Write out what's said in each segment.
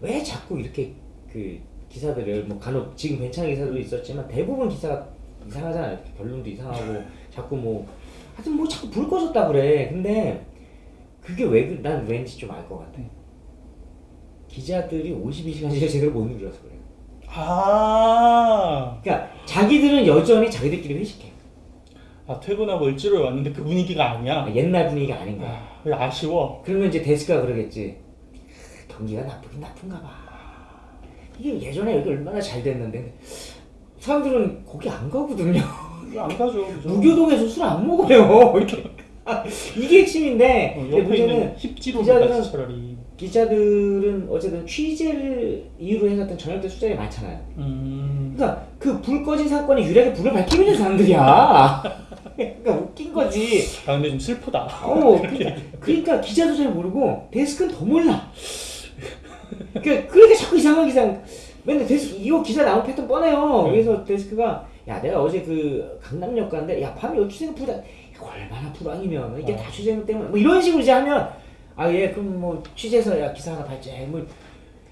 왜 자꾸 이렇게 그 기사들을 뭐 간혹 지금 괜찮은 기사도 있었지만 대부분 기사가 이상하잖아요. 결론도 이상하고 자꾸 뭐 하여튼 뭐 자꾸 불 꺼졌다 그래. 근데 그게 왜, 그- 난 왠지 좀 알 것 같아. 기자들이 52시간째 제대로 못 누려서 그래요. 아, 그러니까 자기들은 여전히 자기들끼리 회식해. 아 퇴근하고 일주일 왔는데 그 분위기가 아니야. 옛날 분위기가 아닌 거야. 아, 왜 아쉬워. 그러면 이제 데스크가 그러겠지. 경기가 나쁘긴 나쁜가 봐. 이게 예전에 여기 얼마나 잘 됐는데 사람들은 거기 안 가거든요. 안 가죠. 그죠? 무교동에서 술 안 먹어요. 이렇게 이게 핵심인데 어, 문제는 힙지로 기자들은 차라리. 기자들은 어쨌든 취재를 이유로 해놨던 저녁 때 술자리 많잖아요. 음. 그러니까 그 불 꺼진 사건이 유일하게 불을 밝히고 있는 사람들이야. 그러니까 웃긴 거지. 아 근데 좀 슬프다. 어, 그러니까, 그러니까 기자도 잘 모르고 데스크는 더 몰라. 그러니까 그러니까 자꾸 이상한 기사. 맨날 데스크 이거 기사 나온 패턴 뻔해요. 그래서 데스크가 야 내가 어제 그 강남역 갔는데 야 밤에 여 취재는 부다. 이거 얼마나 불황이면 이게 어. 다 취재는 때문에 뭐 이런 식으로 이제 하면 아 예 그럼 뭐 취재서 야 기사 하나 발제 뭐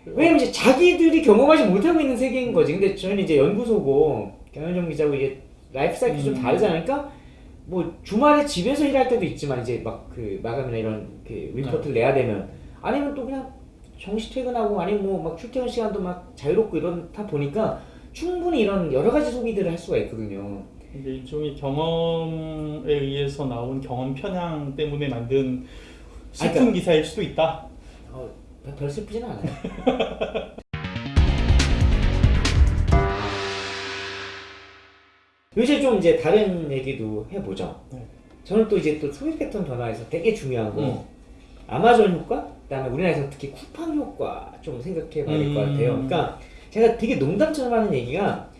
왜냐면 이제 자기들이 경험하지 못하고 있는 세계인 거지. 근데 저희는 이제 연구소고 경현정 기자고 이게 라이프 사이클이 좀 음. 다르잖아요. 그러니까 뭐 주말에 집에서 일할 때도 있지만 이제 막 그 마감이나 이런 그 리포트를 내야 되면 아니면 또 그냥 정시 퇴근하고 아니면 뭐막 출퇴근 시간도 막 자유롭고 이런다 보니까 충분히 이런 여러 가지 소비들을 할 수가 있거든요. 이게 일종의 경험에 의해서 나온 경험 편향 때문에 만든 슬픈 그러니까- 기사일 수도 있다. 어, 별- 별 슬프진 않아요. 요새 좀 이제 다른 얘기도 해보죠. 네. 저는 또 이제 또 소비 패턴 변화에서 되게 중요한 거 음. 아마존 효과, 그다음에 우리나라에서 특히 쿠팡 효과 좀 생각해 봐야 될것 음. 같아요. 그러니까 제가 되게 농담처럼 하는 얘기가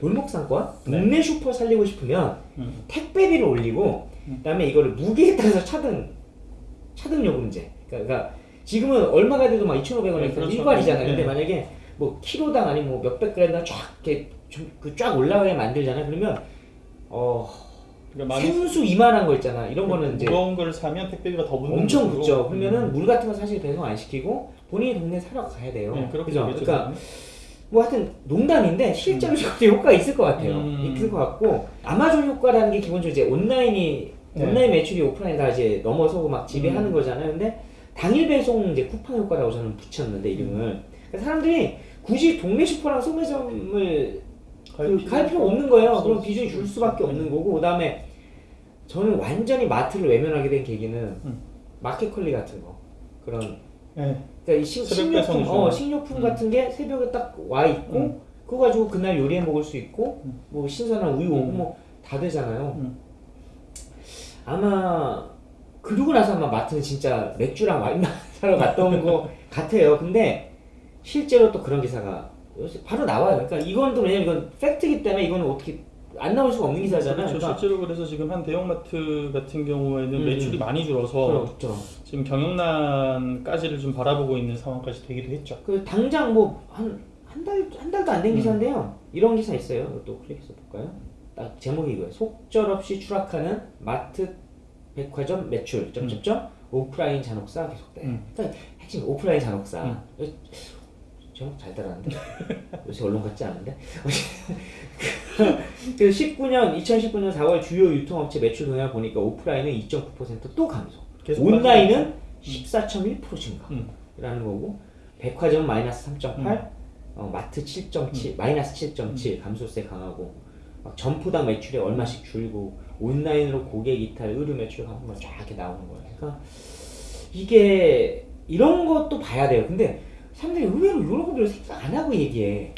골목상권, 네. 동네 슈퍼 살리고 싶으면 음. 택배비를 올리고 음. 그다음에 이거를 무게에 따라서 차등 차등 요금제. 그러니까 지금은 얼마가 돼도 막 2,500원에 네, 네, 그렇죠. 일괄이잖아요. 근데 네. 만약에 뭐 키로당 아니면 뭐 몇백 그램당 쫙 이렇게 그쫙 올라가게 만들잖아요. 그러면 어 그러니까 생수 이만한 거 있잖아. 이런 거는 이제 무거운 걸 사면 택배비가 더 붙는 엄청 것으로. 붙죠. 그러면은 음. 물 같은 거 사실 배송 안 시키고 본인이 동네 사러 가야 돼요. 네? 되겠죠. 그러니까 뭐 하여튼 농담인데 실제로 저도 효과가 있을 것 같아요. 음. 있을 것 같고 아마존 효과라는 게 기본적으로 이제 온라인이 네. 온라인 매출이 오프라인 다 이제 넘어서고 막 지배하는 음. 거잖아요. 근데 당일 배송 이제 쿠팡 효과라고 저는 붙였는데 이름을 그러니까 사람들이 굳이 동네 슈퍼랑 소매점을 그, 갈 필요 없는 거예요. 그럼 비중이 줄 수밖에 없는 거고 그다음에 저는 완전히 마트를 외면하게 된 계기는 음. 마켓컬리 같은 거 그런 네. 그러니까 이 식, 식료품, 어. 식료품 음. 같은 게 새벽에 딱 와 있고 음. 그거 가지고 그날 요리해 먹을 수 있고 음. 뭐 신선한 우유 오고 음. 뭐다 되잖아요. 음. 아마 그러고 나서 아마 마트는 진짜 맥주랑 와인만 사러 갔던 거 같아요. 근데 실제로 또 그런 기사가 바로 나와요. 그러니까 이건 또 왜냐면 이건 팩트이기 때문에 이거는 어떻게 안 나올 수가 없는 기사잖아요. 그렇죠. 그러니까 실제로 그래서 지금 한 대형마트 같은 경우에는 음. 매출이 많이 줄어서 그렇죠. 지금 경영난까지를 좀 바라보고 있는 상황까지 되기도 했죠. 그 당장 뭐 한 한 달 한 달도 안된 음. 기사인데요. 이런 기사 있어요. 또 클릭해서 볼까요? 딱 제목이 이거예요. 속절없이 추락하는 마트 백화점 매출. 점점점 오프라인 잔혹사 계속돼. 음. 그러니까 핵심 오프라인 잔혹사. 음. 제목 잘 따라하는데 요새 언론 같지 않은데. 그 19년 2019년 4월 주요 유통업체 매출 동향 보니까 오프라인은 2.9%또 감소. 온라인은 14.1% 증가. 음. 라는 거고 백화점 마이너스 3.8, 음. 어, 마트 7.7, 마이너스 7.7 감소세 강하고 막 점포당 매출이 얼마씩 줄고 온라인으로 고객 이탈, 의류 매출 감소가 쫙 이렇게 나오는 거예요. 그러니까 이게 이런 것도 봐야 돼요. 근데 사람들이 의외로 이런 것들을 생각 안 하고 얘기해.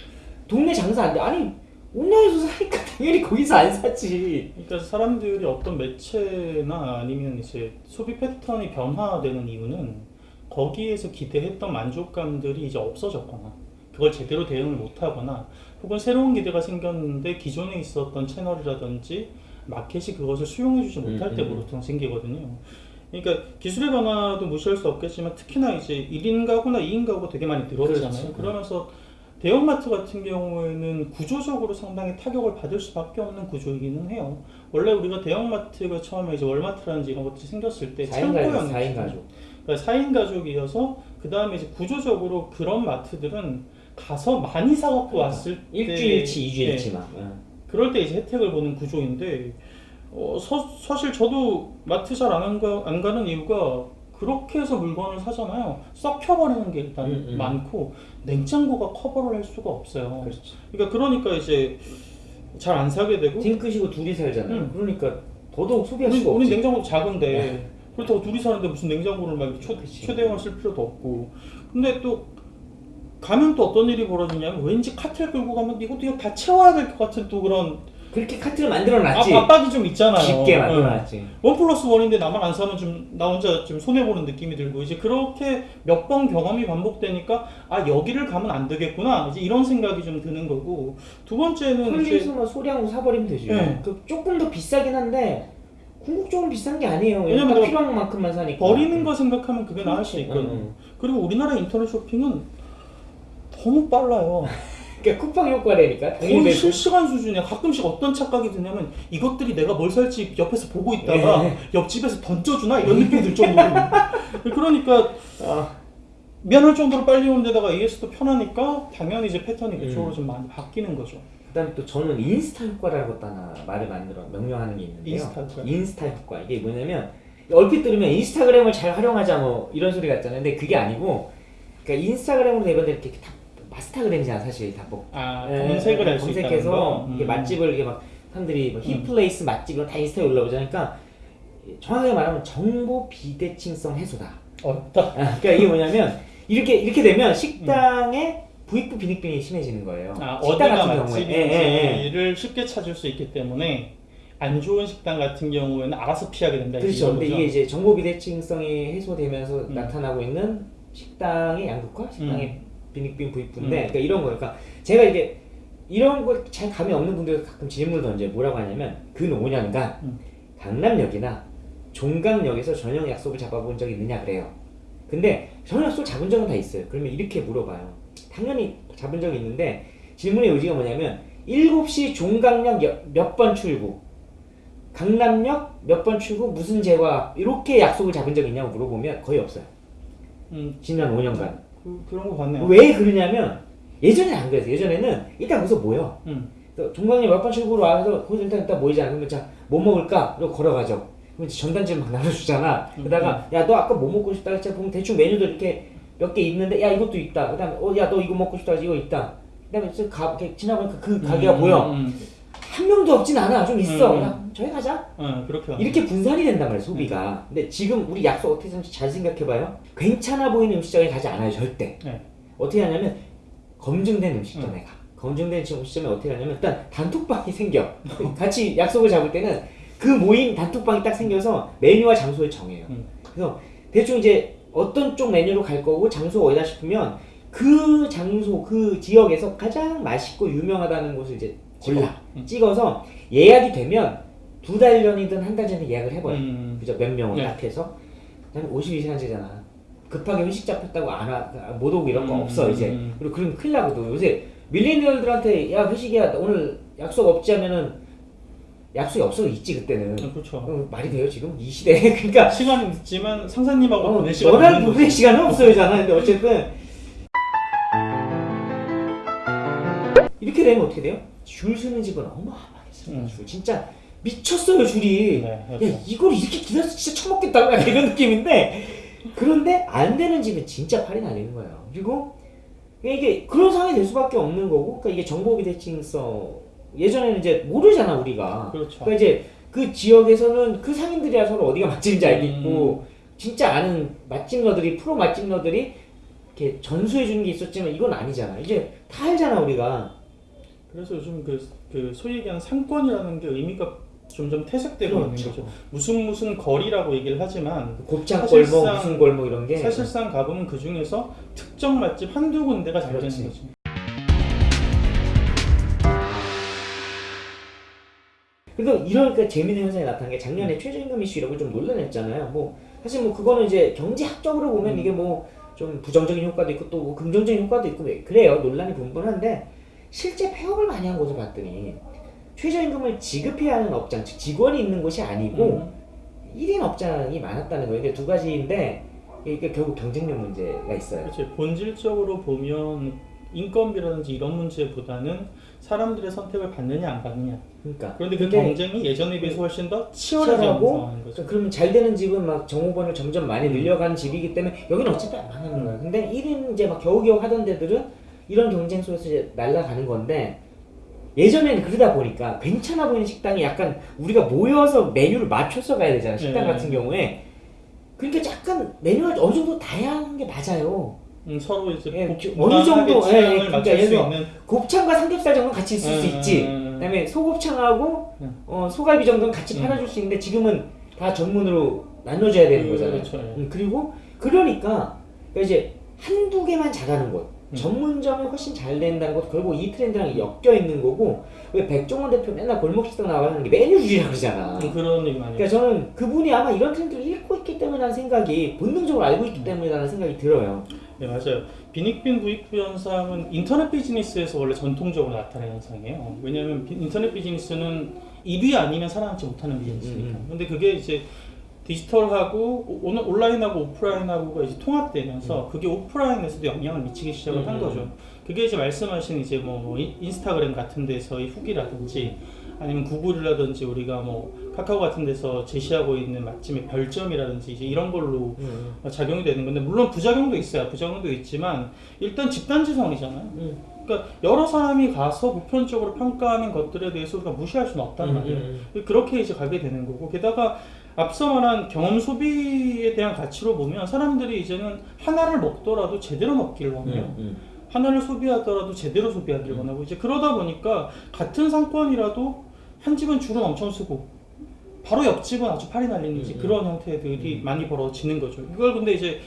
동네 장사 안 돼. 아니 온라인에서 사니까 당연히 거기서 안 사지. 그러니까 사람들이 어떤 매체나 아니면 이제 소비 패턴이 변화되는 이유는 거기에서 기대했던 만족감들이 이제 없어졌거나 그걸 제대로 대응을 못하거나 혹은 새로운 기대가 생겼는데 기존에 있었던 채널이라든지 마켓이 그것을 수용해주지 못할 음, 때 음. 보통 생기거든요. 그러니까 기술의 변화도 무시할 수 없겠지만 특히나 이제 1인 가구나 2인 가구가 되게 많이 늘었잖아요. 그렇지. 그러면서 대형마트 같은 경우에는 구조적으로 상당히 타격을 받을 수밖에 없는 구조이기는 해요. 원래 우리가 대형마트가 처음에 이제 월마트라든지 이런 것들이 생겼을 때 4인 가족, 창고였는데 4인 가족. 그러니까 4인 가족이어서 그 다음에 이제 구조적으로 그런 마트들은 가서 많이 사갖고 왔을 때 일주일치, 예, 이주일치 막. 예. 그럴 때 이제 혜택을 보는 구조인데 어, 서- 사실 저도 마트 잘 안 안 가는 이유가 그렇게 해서 물건을 사잖아요. 썩혀버리는 게 일단 음, 음. 많고 냉장고가 커버를 할 수가 없어요. 그렇지. 그러니까 그러니까 이제 잘 안 사게 되고 팀 끄시고 둘이 살잖아요. 음. 그러니까 더더욱 소비할 우리, 수가 우리 없지. 냉장고 작은데 그렇다고 둘이 사는데 무슨 냉장고를 막 초, 그치. 최대형을 쓸 필요도 없고 근데 또 가면 또 어떤 일이 벌어지냐면 왠지 카트를 끌고 가면 이것도 이거 다 채워야 될 것 같은 또 그런 그렇게 카트를 만들어 놨지. 압, 압박이 좀 있잖아요. 깊게 응. 만들어 놨지. 원 플러스 원인데 나만 안 사면 좀 나 혼자 좀 손해 보는 느낌이 들고 이제 그렇게 몇 번 경험이 반복되니까 아 여기를 가면 안 되겠구나 이제 이런 생각이 좀 드는 거고 두 번째는 폴리스만 소량으로 사버리면 되지. 네. 그 조금 더 비싸긴 한데 궁극적으로 비싼 게 아니에요. 왜냐면 필요한 만큼만 사니까. 버리는 거 생각하면 그게 나을 수. 있거든. 응, 응. 그리고 우리나라 인터넷 쇼핑은 너무 빨라요. 그러니까 쿠팡 효과라니까. 거의. 실시간 수준이야. 가끔씩 어떤 착각이 드냐면 이것들이 내가 뭘 살지 옆에서 보고 있다가 예. 옆집에서 던져주나 이런 느낌이 들 정도로. 그러니까 아, 미안할 정도로 빨리 오는 데다가 AS도 편하니까 당연히 이제 패턴이 그쪽으로 음. 좀 많이 바뀌는 거죠. 그다음에 또 저는 인스타 효과라고 또 하나 말을 만들어 명명하는 게 있는데요. 인스타 효과? 인스타 효과. 이게 뭐냐면 얼핏 들으면 인스타그램을 잘 활용하자 뭐 이런 소리 같잖아요. 근데 그게 아니고 그러니까 인스타그램으로 대변될 이렇게 다 마스타그램이잖아 사실 다 뭐. 아 예, 검색을 할 수 있다는 검색해서 거. 이게 음. 맛집을 이게 막 사람들이 뭐 힙플레이스 맛집 이런 다 인스타에 올라오자니까 정확하게 말하면 정보 비대칭성 해소다. 어렵다. 아, 그러니까 이게 뭐냐면 이렇게 이렇게 되면 식당에 부익부 빈익빈이 심해지는 거예요. 아, 식당 어디가 같은 경우에. 예, 예, 예. 쉽게 찾을 수 있기 때문에 안 좋은 식당 같은 경우에는 알아서 피하게 된다. 그렇죠. 근데. 이게 이제 정보 비대칭성이 해소되면서 음. 나타나고 있는 식당의 양극화, 식당의 빈익빈 부익부인데, 음. 그러니까 이런 거예요. 그러니까 제가 이게 이런 거잘 감이 없는 분들 가끔 질문을 던져요. 뭐라고 하냐면 근 5년간 음. 강남역이나 종강역에서 저녁 약속을 잡아본 적이 있느냐 그래요. 근데 저녁 약속 잡은 적은 다 있어요. 그러면 이렇게 물어봐요. 당연히 잡은 적이 있는데 질문의 요지가 뭐냐면 7시 종강역 몇 번 출구 강남역 몇 번 출구 무슨 제과 이렇게 약속을 잡은 적 있냐고 물어보면 거의 없어요. 음, 지난 5년간. 그, 그런 거 같네요. 왜 그러냐면 예전에 안 그랬어요. 예전에는 일단 거기서 모여. 음. 몇번 출구로 와서 거기서 일단 일단 모이잖아. 그러면 자뭐 먹을까? 그리고 걸어가죠. 그럼 이제 전단지를 막 나눠주잖아. 음, 그러다가 야 너 아까 뭐 먹고 싶다 했지? 보면 대충 메뉴도 이렇게 몇 개 있는데 야 이것도 있다. 그다음에 어야 너 이거 먹고 싶다 이거 있다. 그다음에 쓱 가, 지나보니까 그 가게가 음, 보여. 음, 한 명도 없진 않아. 좀 있어. 음, 음. 야, 저희 가자. 어, 그렇게. 이렇게 분산이 된단 말이에요 소비가 근데 지금 우리 약속 어떻게 하는지 잘 생각해봐요 괜찮아 보이는 음식점에 가지 않아요 절대 네. 어떻게 하냐면 검증된 음식점에 가 검증된 음식점에 어떻게 하냐면 일단 단톡방이 생겨 같이 약속을 잡을 때는 그 모임 단톡방이 딱 생겨서 메뉴와 장소를 정해요 음. 그래서 대충 이제 어떤 쪽 메뉴로 갈 거고 장소가 어디다 싶으면 그 장소 그 지역에서 가장 맛있고 유명하다는 곳을 이제 골라 음. 찍어서 예약이 되면 두 달 전이든 한 달 전에 예약을 해버려. 음. 그죠? 몇 명을 네. 딱 해서. 그다음에 52시간제잖아. 급하게 회식 잡혔다고 안 와, 못 오고 이런 거 음, 없어, 이제. 음. 그리고 그럼 큰일 나거든. 요새 밀레니얼들한테 야, 회식이야. 오늘 약속 없지 하면은 약속이 없어 있지, 그때는. 음, 그렇죠. 어, 말이 돼요, 지금? 이 시대에. 그러니까. 시간은 있지만 상사님하고 어, 보낼 시간 너랑 보낼. 시간은 없어요 잖아. 근데 어쨌든. 이렇게 되면 어떻게 돼요? 줄 서는 집은 어마어마했어요. 음. 줄. 진짜 미쳤어요, 줄이. 네, 야 그렇죠. 이걸 이렇게 기다려서 진짜 처먹겠다고 약간 이런 느낌인데 그런데 안 되는 집은 진짜 팔이 날리는 거예요 그리고 이게 그런 상황이 될 수밖에 없는 거고 그러니까 이게 정보 비대칭성 예전에는 이제 모르잖아 우리가 그렇죠. 그러니까 이제 그 지역에서는 그 상인들이야 서로 어디가 맛집인지 알겠고 음. 진짜 아는 맛집러들이 프로 맛집러들이 이렇게 전수해 주는 게 있었지만 이건 아니잖아 이제 다 알잖아 우리가 그래서 요즘 그, 그 소위 얘기하는 상권이라는 게 의미가 점점 퇴색되고 있는 그렇죠. 거죠. 무슨 무슨 거리라고 얘기를 하지만 곱창 사실상- 골목 무슨 골목 이런 게 사실상 가보면 그 중에서 특정 맛집 한두 군데가 잘 되는. 거죠. 그래서 이런 그 재미있는 현상이 나타난 게 작년에 최저임금 이슈 이런 걸 좀 논란했잖아요. 뭐 사실 뭐 그거는 이제 경제학적으로 보면 음. 이게 뭐 좀 부정적인 효과도 있고 또 뭐 긍정적인 효과도 있고 왜- 그래요 논란이 분분한데 실제 폐업을 많이 한 곳을 봤더니 최저임금을 지급해야 하는 업장 즉 직원이 있는 곳이 아니고 음. 1인 업장이 많았다는 거예요. 이게 두 가지인데 이게 결국 경쟁력 문제가 있어요. 그렇지. 본질적으로 보면 인건비라든지 이런 문제보다는 사람들의 선택을 받느냐 안 받느냐. 그러니까. 그런데 그 근데 경쟁이 예전에 비해서 훨씬 더 치열하고 그러니까 그러면 잘 되는 집은 막 정호번을 점점 많이 늘려가는 집이기 때문에 여기는 어차피 안 망하는 거야. 근데 1인 이제 막 겨우겨우 하던 데들은 이런 경쟁 속에서 이제 날아가는 건데 예전에는 그러다 보니까 괜찮아 보이는 식당이 약간 우리가 모여서 메뉴를 맞춰서 가야 되잖아. 식당 네. 같은 경우에. 그러니까 약간 메뉴가 어느 정도 다양한 게 맞아요. 음, 서로 이제 예, 복- 어느 정도, 예, 취향을 그러니까 예를 들어 있는 곱창과 삼겹살 정도는 같이 있을 수 음, 있지. 음, 그다음에 소곱창하고 음. 어, 소갈비 정도는 같이 음. 팔아줄 수 있는데 지금은 다 전문으로 나눠줘야 되는 음, 거잖아요. 그렇죠, 예. 음, 그리고 그러니까 그러니까 이제 한두 개만 잘하는 곳, 음. 전문점이 훨씬 잘 된다는 것도 결국 이 트렌드랑 엮여 있는 거고 왜 백종원 대표 맨날 골목식당 나와서 게 메뉴주의라고 그러잖아. 음, 그런 얘기 많이 그러니까 저는 그분이 아마 이런 트렌드를 읽고 있기 때문이라는 생각이 본능적으로 알고 음. 있기 때문이라는 생각이 들어요. 네 맞아요. 빈익빈 부익부 현상은 인터넷 비즈니스에서 원래 전통적으로 나타나는 현상이에요. 왜냐하면 비- 인터넷 비즈니스는 입이 아니면 살아남지 못하는 비즈니스니까. 음, 근데 그게 이제 디지털하고 오- 온라인하고 오프라인하고가 이제 통합되면서 그게 오프라인에서도 영향을 미치기 시작을 한 음. 거죠. 그게 이제 말씀하신 이제 뭐 인- 인스타그램 같은 데서의 후기라든지 아니면 구글이라든지 우리가 뭐 카카오 같은 데서 제시하고 있는 맛집의 별점이라든지 이제 이런 걸로 음. 작용이 되는 건데 물론 부작용도 있어요. 부작용도 있지만 일단 집단 지성이잖아요. 음. 그러니까 여러 사람이 가서 보편적으로 평가하는 것들에 대해서 우리가 무시할 수는 없단 말이에요. 음. 그렇게 이제 가게 되는 거고 게다가 앞서 말한 경험 소비에 대한 가치로 보면 사람들이 이제는 하나를 먹더라도 제대로 먹기를 원해요. 음. 하나를 소비하더라도 제대로 소비하기를 음. 원하고 이제 그러다 보니까 같은 상권이라도 한 집은 줄은 엄청 쓰고 바로 옆집은 아주 팔이 날리는 음, 음. 그런 형태들이 많이 벌어지는 거죠. 이걸 근데 이제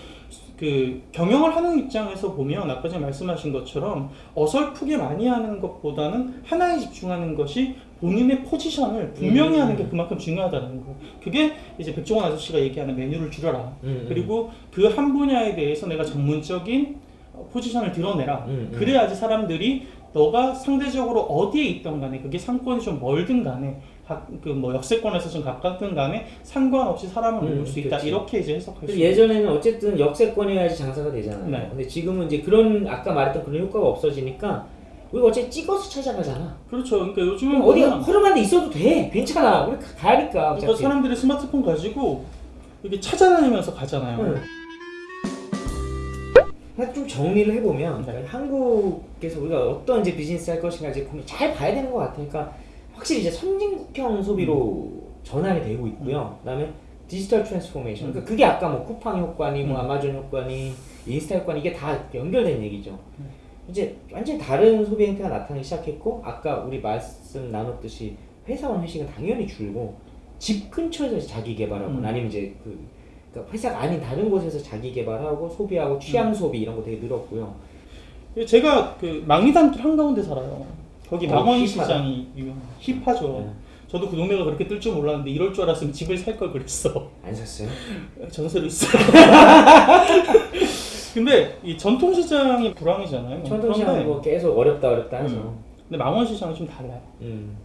그 경영을 하는 입장에서 보면 아까 전에 말씀하신 것처럼 어설프게 많이 하는 것보다는 하나에 집중하는 것이 본인의 포지션을 분명히 음. 하는 게 그만큼 중요하다는 거. 그게 이제 백종원 아저씨가 얘기하는 메뉴를 줄여라. 음. 그리고 그 한 분야에 대해서 내가 전문적인 어, 포지션을 드러내라. 음, 음. 그래야지 사람들이 너가 상대적으로 어디에 있던 간에 그게 상권이 좀 멀든 간에 그뭐 역세권에서 좀 가깝든 간에 상관없이 사람을 음, 모을 수 있다. 그치. 이렇게 이제 해석할 수 예전에는 어쨌든 역세권이어야지 장사가 되잖아요. 네. 근데 지금은 이제 그런 아까 말했던 그런 효과가 없어지니까 우리가 어차피 찍어서 찾아가잖아. 그렇죠. 그러니까 요즘은 어디 허름한 데 있어도 돼. 괜찮아. 우리 가- 가니까 그러니까. 사람들이 스마트폰 가지고 이렇게 찾아다니면서 가잖아요. 응. 좀 정리를 해보면 네. 한국에서 우리가 어떤 이제 비즈니스 할 것인가 이제 고민 잘 봐야 되는 것 같으니까 확실히 이제 선진국형 소비로 전환이 되고 있고요. 그다음에 digital transformation. 그러니까 그게 아까 뭐 쿠팡 효과니 뭐 음. 아마존 효과니 인스타 효과니 이게 다 연결된 얘기죠. 음. 이제 완전히 다른 소비 행태가 나타나기 시작했고 아까 우리 말씀 나눴듯이 회사원 회식은 당연히 줄고 집 근처에서 자기 개발하고 음. 아니면 이제 그 그러니까 회사가 아닌 다른 곳에서 자기 개발하고 소비하고 음. 취향 소비 이런 거 되게 늘었고요. 제가 그 망리단길 한가운데 살아요. 거기 어, 망원 시장이 유명. 힙하죠. 네. 저도 그 동네가 그렇게 뜰 줄 몰랐는데 이럴 줄 알았으면 집을 살 걸 그랬어. 안 샀어요? 전세로 있어. 근데 이 전통시장이 불황이잖아요. 천동시장 그런데, 뭐 계속 어렵다 어렵다 해서. 음. 근데 망원시장은 좀 달라요. 음.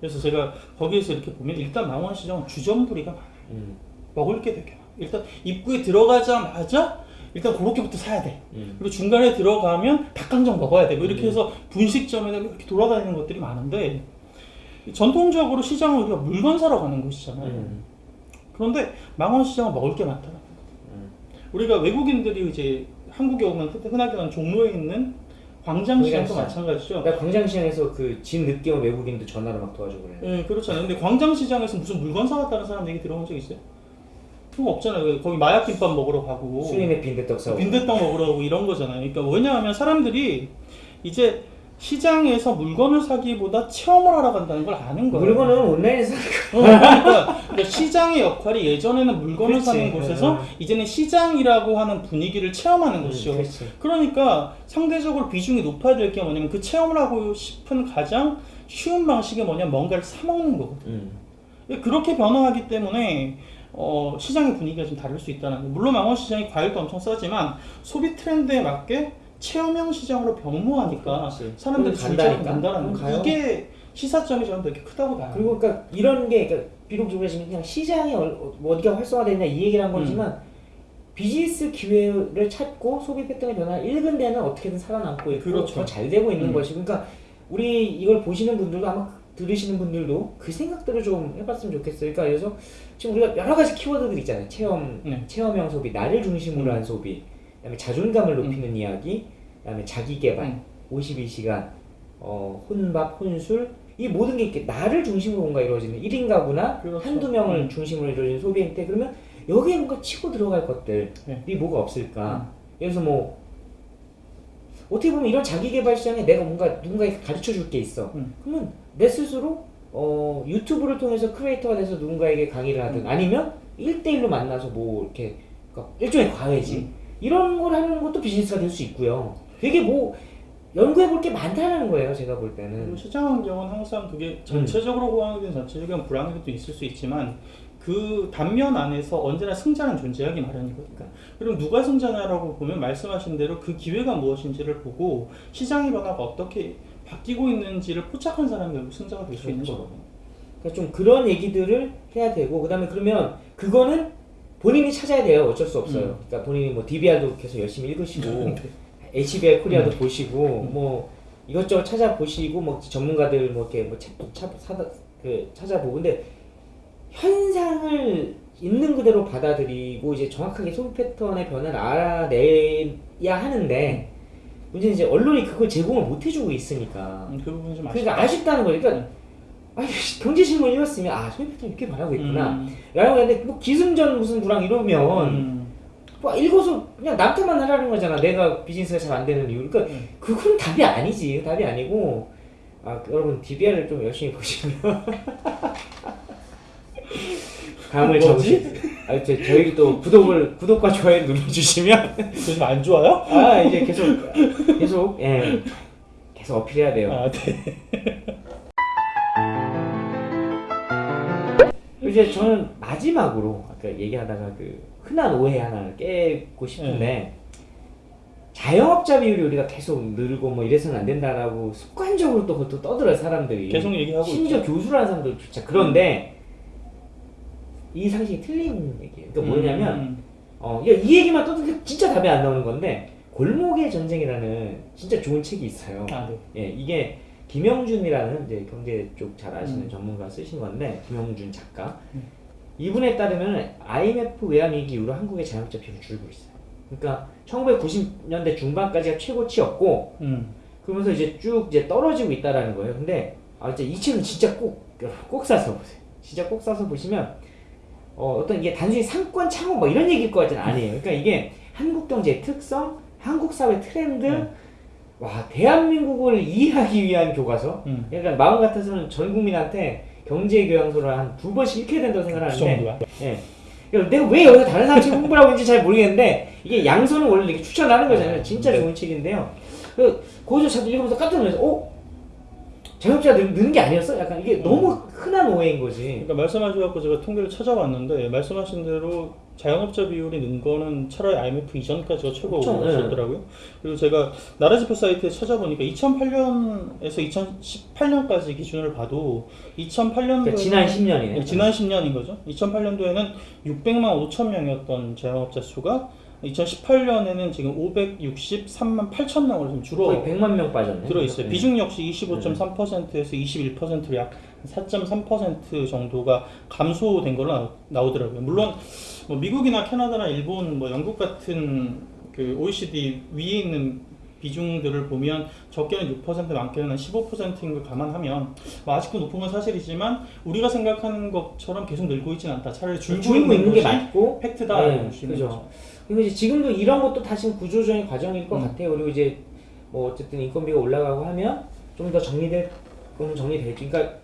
그래서 제가 거기에서 이렇게 보면 일단 망원시장은 주전부리가 많아요. 음. 먹을 게 되게 많아. 일단 입구에 들어가자마자 일단 그렇게부터 사야 돼. 음. 그리고 중간에 들어가면 닭강정 먹어야 돼. 뭐 이렇게 음. 해서 분식점에다 이렇게 돌아다니는 것들이 많은데 전통적으로 시장은 우리가 물건 사러 가는 곳이잖아요. 음. 그런데 망원시장은 먹을 게 많더라고요. 음. 우리가 외국인들이 이제 한국에 오면 흔- 흔하게 가는 종로에 있는 광장시장도 광장시장. 마찬가지죠. 나 광장시장에서 그집 늦게 온 외국인도 전화로 막 도와주고 그래. 예, 그렇잖아요. 근데 광장시장에서 무슨 물건 사왔다는 사람 얘기 들어본 적 있어요? 그런 거 없잖아요. 거기 마약김밥 먹으러 가고 수인의 빈대떡 사고. 빈대떡 먹으러 가고 이런 거잖아요. 그러니까 왜냐하면 사람들이 이제 시장에서 물건을 사기보다 체험을 하러 간다는 걸 아는 거예요. 물건은 온라인에서 어, 그러니까, 시장의 역할이 예전에는 물건을 그렇지. 사는 곳에서 음. 이제는 시장이라고 하는 분위기를 체험하는. 음, 그렇지. 그러니까 상대적으로 비중이 높아야 될 게 뭐냐면 그 체험을 하고 싶은 가장 쉬운 방식이 뭐냐면 뭔가를 사 먹는 거거든요. 음. 그렇게 변화하기 때문에 어, 시장의 분위기가 좀 다를 수 있다는 거. 물론 망원 시장이 과일도 엄청 싸지만 소비 트렌드에 맞게 체험형 시장으로 변모하니까 그렇지. 그럼 간다니까 거. 가요. 이게 시사점이 저는 되게 크다고 봐요. 그리고 그러니까 이런 게 그러니까 비록 우리가 지금 그냥 시장이 얼- 뭐 어디가 활성화되냐 이 얘기를 한 거지만 비즈니스 기회를 찾고 소비 패턴의 변화를 읽은 데는 어떻게든 살아남고 있고 그렇죠. 더잘 되고 있는 음. 것이 그러니까 우리 이걸 보시는 분들도 아마 들으시는 분들도 그 생각들을 좀 해봤으면 좋겠어요. 그러니까 그래서 지금 우리가 여러 가지 키워드들 있잖아요. 체험, 네. 체험형 소비, 나를 중심으로 음. 한 소비, 그다음에 자존감을 높이는 이야기, 그다음에 자기 개발, 음. 52시간, 어, 혼밥, 혼술 이 모든 게 이렇게 나를 중심으로 뭔가 이루어지는 1인 가구나 그렇죠. 한두 명을 음. 중심으로 이루어지는 소비 행태 그러면 여기에 뭔가 치고 들어갈 것들이 네. 뭐가 없을까? 예를 들어서 뭐 어떻게 보면 이런 자기 개발 시장에 내가 뭔가 누군가에게 가르쳐 줄 게 있어. 음. 그러면 내 스스로 어, 유튜브를 통해서 크리에이터가 돼서 누군가에게 강의를 하든 음. 아니면 1대1로 만나서 뭐 이렇게 그러니까 일종의 과외지. 음. 이런 걸 하는 것도 비즈니스가 될 수 있고요. 되게 뭐 연구해 볼 게 많다는 거예요. 제가 볼 때는. 시장 환경은 항상 그게 전체적으로 호황이든 전체적인 불황이든 있을 수 있지만 그 단면 안에서 언제나 승자는 존재하기 마련이거든요. 그럼 누가 승자냐라고 보면 말씀하신 대로 그 기회가 무엇인지를 보고 시장의 변화가 어떻게 바뀌고 있는지를 포착한 사람이 결국 승자가 될 수 있는 그렇죠. 거거든요. 그러니까 좀 그런 얘기들을 해야 되고 그 다음에 그러면 그거는 본인이 찾아야 돼요. 어쩔 수 없어요. 음. 그러니까 본인이 뭐 DBR도 계속 열심히 읽으시고 네. HBR 코리아도 음. 보시고 뭐 이것저것 찾아보시고 뭐 전문가들 뭐 이렇게 뭐 책도 차, 사다, 그 찾아보고 근데 현상을 있는 그대로 받아들이고 이제 정확하게 소비 패턴의 변화를 알아내야 하는데 문제는 이제 언론이 그걸 제공을 못 해주고 있으니까 음, 그 부분이 좀 아쉽다. 그러니까 아쉽다는 거죠. 그러니까 아니 경제신문 읽었으면 아 소비 패턴 이렇게 변하고 있구나. 음, 라고 했는데 뭐 기승전 무슨 불황 이러면 음, 뭐 읽어서 그냥 남탓만 하라는 거잖아. 내가 비즈니스가 잘 안 되는 이유. 그러니까 음. 그건 답이 아니지. 답이 아니고 아 여러분 DBR을 좀 열심히 보시면 감을? 잡으시. 아, 저, 저희 또 구독을 구독과 좋아요 눌러주시면 요즘 안 좋아요? 아 이제 계속 계속 예 계속 어필해야 돼요. 아, 네. 이제 저는 마지막으로 아까 얘기하다가 그 흔한 오해 하나를 깨고 싶은데 네. 자영업자 비율이 우리가 계속 늘고 뭐 이래서는 안 된다라고 습관적으로 또 그것도 떠들어요 사람들이 계속 얘기하고 심지어 교수라는 사람들조차 그런데 이 상식이 틀린 얘기예요. 그러니까 뭐냐면 음, 어, 야, 이 얘기만 떠들면 진짜 답이 안 나오는 건데 골목의 전쟁이라는 진짜 좋은 책이 있어요. 아, 네. 예, 이게 김영준이라는 이제 경제 쪽 잘 아시는 음. 전문가 쓰신 건데 김영준 작가 음. 이분에 따르면 IMF 외환위기 이후로 한국의 자영업자 비율이 줄고 있어요. 그러니까 1990년대 중반까지가 최고치였고 음, 그러면서 이제 쭉 이제 떨어지고 있다라는 거예요. 근데 아 이제 이 책은 진짜 꼭 꼭 사서 보세요. 진짜 꼭 사서 보시면 어, 어떤 이게 단순히 상권 창업 뭐 이런 얘기일 것 같지는 아니에요. 그러니까 이게 한국 경제의 특성, 한국 사회 트렌드, 네. 와 대한민국을 이해하기 위한 교과서. 음. 그러니까 마음 같아서는 전 국민한테 경제 교양서를 한 두 번씩 읽혀야 된다고 그 생각하는데 정도야. 예. 그러니까 내가 왜 여기서 다른 사람 책 홍보를 하고 있는지 잘 모르겠는데 이게 양서는 원래 이렇게 추천하는 거잖아요. 진짜 네. 좋은 책인데요. 그 거기서 자꾸 읽으면서 깜짝 놀라서 어? 자영업자 는, 는게 아니었어? 약간 이게 음. 너무 흔한 오해인 거지. 그러니까 말씀하셔갖고 제가 통계를 찾아봤는데 말씀하신 대로 자영업자 비율이 는 거는 차라리 IMF 이전까지가 그렇죠, 네. 최고 였더라고요. 그리고 제가 나라지표 사이트에 찾아보니까 2008년에서 2018년까지 기준을 봐도 2008년도에 그러니까 지난 10년이네. 네, 지난 10년인 거죠. 2008년도에는 600만 5천 명이었던 자영업자 수가 2018년에는 지금 563만 8천 명으로 좀 줄어 거의 100만 명 빠졌네. 들어 있어요. 네. 비중 역시 25.3%에서 21%로 약 4.3% 정도가 감소된 걸로 나오- 나오 더라고요. 물론 뭐 미국이나 캐나다나 일본, 뭐 영국 같은 그 OECD 위에 있는 비중들을 보면 적게는 6% 많게는 한 15%인 걸 감안하면 뭐 아직도 높은 건 사실이지만 우리가 생각하는 것처럼 계속 늘고 있지는 않다. 차라리 줄고, 줄고 있는 게 맞고 팩트다. 네. 거죠. 그리고 이제 지금도 이런 것도 다 지금 구조적인 과정일 것 음. 같아요. 그리고 이제 뭐 어쨌든 인건비가 올라가고 하면 좀 더 정리될 거는 정리되겠죠. 그러니까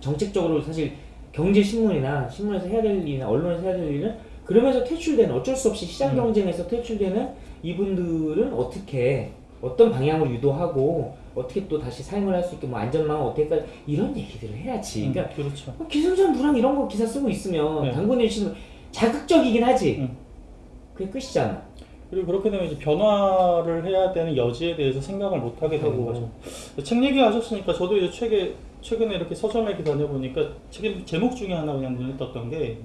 정책적으로 사실 경제 신문이나 신문에서 해야 될 일이나 언론에서 해야 될 일은 그러면서 퇴출되는 어쩔 수 없이 시장 음. 경쟁에서 퇴출되는 이분들은 어떻게 어떤 방향으로 유도하고 어떻게 또 다시 사용을 할 수 있게 뭐 안전망은 어떻게 깔 이런 얘기들을 해야지. 음, 그러니까 그렇죠. 뭐 기술전 불황 이런 거 기사 쓰고 있으면 네. 당군 일시는 자극적이긴 하지. 음. 그게 끝이잖아. 그리고 그렇게 되면 이제 변화를 해야 되는 여지에 대해서 생각을 못 하게 되는 하고. 거죠. 책 얘기하셨으니까 저도 이제 책에 최근에 이렇게 서점에 이렇게 다녀보니까 책 제목 중에 하나 그냥 눈에 떴던 게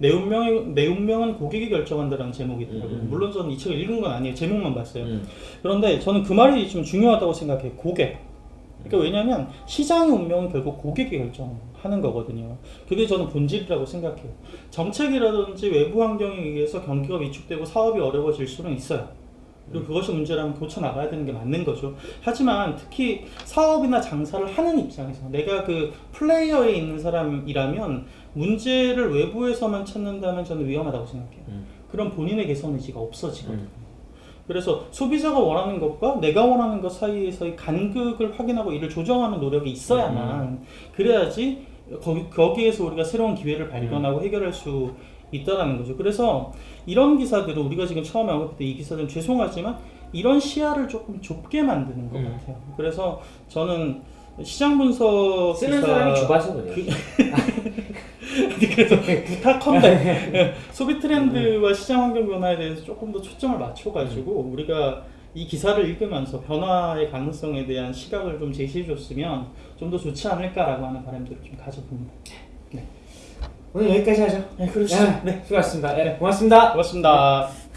내 운명 내 운명은 고객이 결정한다라는 제목이더라고요. 음. 물론 저는 이 책을 읽은 건 아니에요. 제목만 봤어요. 음. 그런데 저는 그 말이 좀 중요하다고 생각해요. 고객. 그러니까 왜냐하면 시장의 운명은 결국 고객이 결정 하는 거거든요. 그게 저는 본질이라고 생각해요. 정책이라든지 외부 환경에 의해서 경기가 위축되고 사업이 어려워질 수는 있어요. 그리고 그것이 문제라면 고쳐 나가야 되는 게 맞는 거죠. 하지만 특히 사업이나 장사를 하는 입장에서 내가 그 플레이어에 있는 사람이라면 문제를 외부에서만 찾는다면 저는 위험하다고 생각해요. 음. 그럼 본인의 개선 의지가 없어지거든요. 음. 그래서 소비자가 원하는 것과 내가 원하는 것 사이에서의 간극을 확인하고 이를 조정하는 노력이 있어야만 그래야지 거기, 거기 에서 우리가 새로운 기회를 발견하고 해결할 수 있다라는 거죠. 그래서 이런 기사들을 우리가 지금 처음에 언급했던 이 기사들은 죄송하지만 이런 시야를 조금 좁게 만드는 것 음. 같아요. 그래서 저는 시장 분석 쓰는 기사- 사람이 좁아서 그래. 그- 그래서 부탁한데 소비 트렌드와 시장 환경 변화에 대해서 조금 더 초점을 맞춰가지고 우리가 이 기사를 읽으면서 변화의 가능성에 대한 시각을 좀 제시해 줬으면 좀 더 좋지 않을까라고 하는 바람들을 좀 가져봅니다. 오늘 여기까지 하죠. 네, 그렇죠. 네, 수고하셨습니다. 네, 고맙습니다. 고맙습니다.